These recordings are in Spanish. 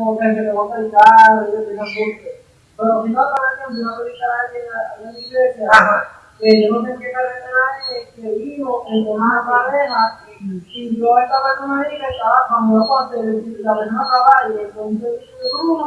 como que te monta el carro y te embute. Pero si no, una de la iglesia, que yo no sé qué carretera es, que vino en una pareja y yo esta persona ahí que estaba, cuando yo pasé, la persona estaba ahí, entonces uno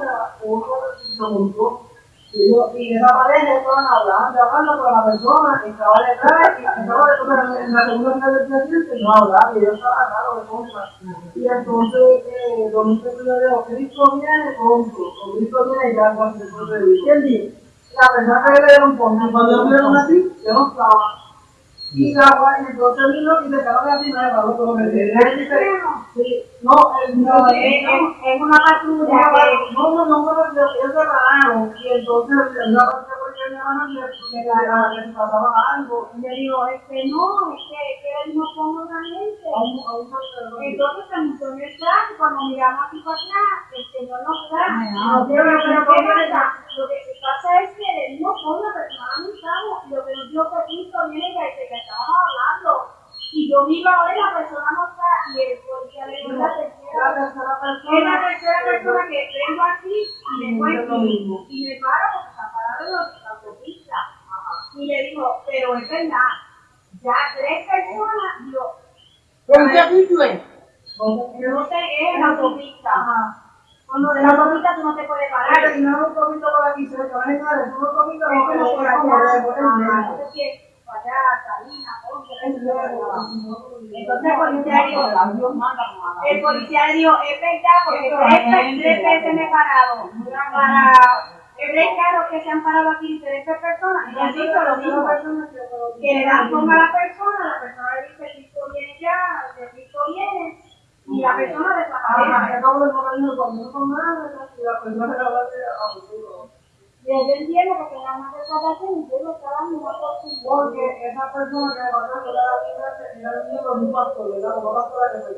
se montó. Y, yo, y esa pareja estaban hablando, hablando con la persona que estaba detrás y estaba detrás en la segunda del presidente no hablaba, y yo estaba raro de cosas. Y entonces, eh, yo digo, Cristo viene pronto, Cristo viene ya cuando se puede ¿Quién dice? La persona que le dieron mí, cuando me dieron así, yo no estaba. Y la guay, entonces vino y se quedó así, me pagó todo lo que Sí, no, el, no, es, es una patrulla que... No, no, no, no, ellos se pararon y entonces la patrulla porque mi hermana le le pasaba algo. Y le digo, este, no, es que, que no ponga una gente. Entonces se montó en el carro, cuando miramos aquí para atrás, el señor no está. No, pero, pero, ¿qué? Lo que pasa es que él no pone la persona no estamos, y lo que nos dio Cristo viene y dice que estábamos hablando. Y yo miro ahora y la persona no está, y el policía le dijo la tercera persona. Es la tercera persona que vengo aquí y me cuento y me paro porque está parado en la autopista. Y le digo, pero es verdad, ya tres personas, digo, ¿Pero qué sitio es? yo no sé, es la autopista. Cuando de la autopista tú no te puedes parar. Claro, y no es un poquito por aquí, se le van a entrar, es un poquito por por aquí, allá, el Salinas, entonces el policía dijo, el dijo, es verdad, porque tres, tres veces me he parado para tres carros que se han parado aquí, diferentes personas, y han dicho lo mismo, que le dan forma a la persona, la persona le dice, Cristo viene ya, que Cristo viene, y la persona Ah, desaparece. acabo de poner el conmigo con nada, y la persona la va a hacer a futuro. Y yo entiendo porque la salvación y yo lo estaba oportunidad. Porque esa persona que pasó era la vida, era el niño de un pastor, ¿verdad? Una pastora que fue